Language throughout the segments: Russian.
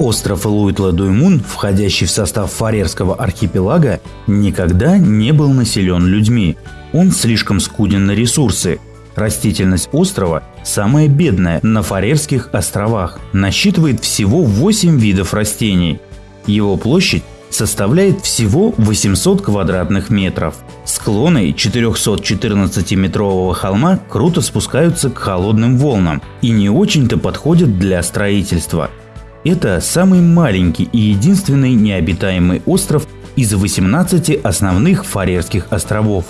Остров Луитла-Дуймун, входящий в состав Фарерского архипелага, никогда не был населен людьми. Он слишком скуден на ресурсы. Растительность острова самая бедная на Фарерских островах, насчитывает всего 8 видов растений. Его площадь составляет всего 800 квадратных метров. Склоны 414-метрового холма круто спускаются к холодным волнам и не очень-то подходят для строительства – это самый маленький и единственный необитаемый остров из 18 основных Фарерских островов.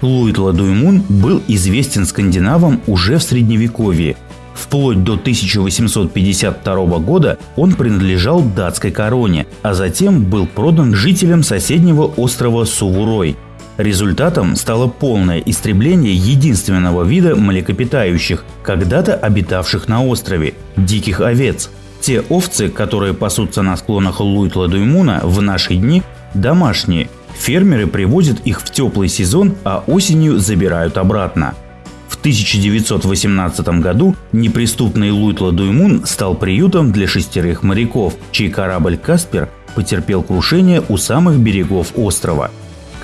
Луитла-Дуймун был известен скандинавам уже в Средневековье. Вплоть до 1852 года он принадлежал датской короне, а затем был продан жителям соседнего острова Сувурой. Результатом стало полное истребление единственного вида млекопитающих, когда-то обитавших на острове – диких овец – те овцы, которые пасутся на склонах Луитла-Дуймуна в наши дни, домашние. Фермеры привозят их в теплый сезон, а осенью забирают обратно. В 1918 году неприступный Луитла-Дуймун стал приютом для шестерых моряков, чей корабль «Каспер» потерпел крушение у самых берегов острова.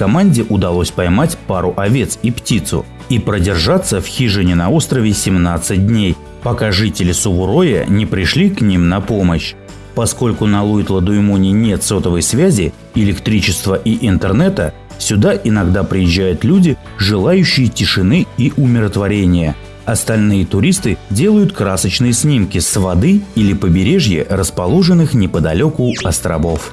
Команде удалось поймать пару овец и птицу и продержаться в хижине на острове 17 дней, пока жители Сувуроя не пришли к ним на помощь. Поскольку на Луитла-Дуймуне нет сотовой связи, электричества и интернета, сюда иногда приезжают люди, желающие тишины и умиротворения. Остальные туристы делают красочные снимки с воды или побережья, расположенных неподалеку островов.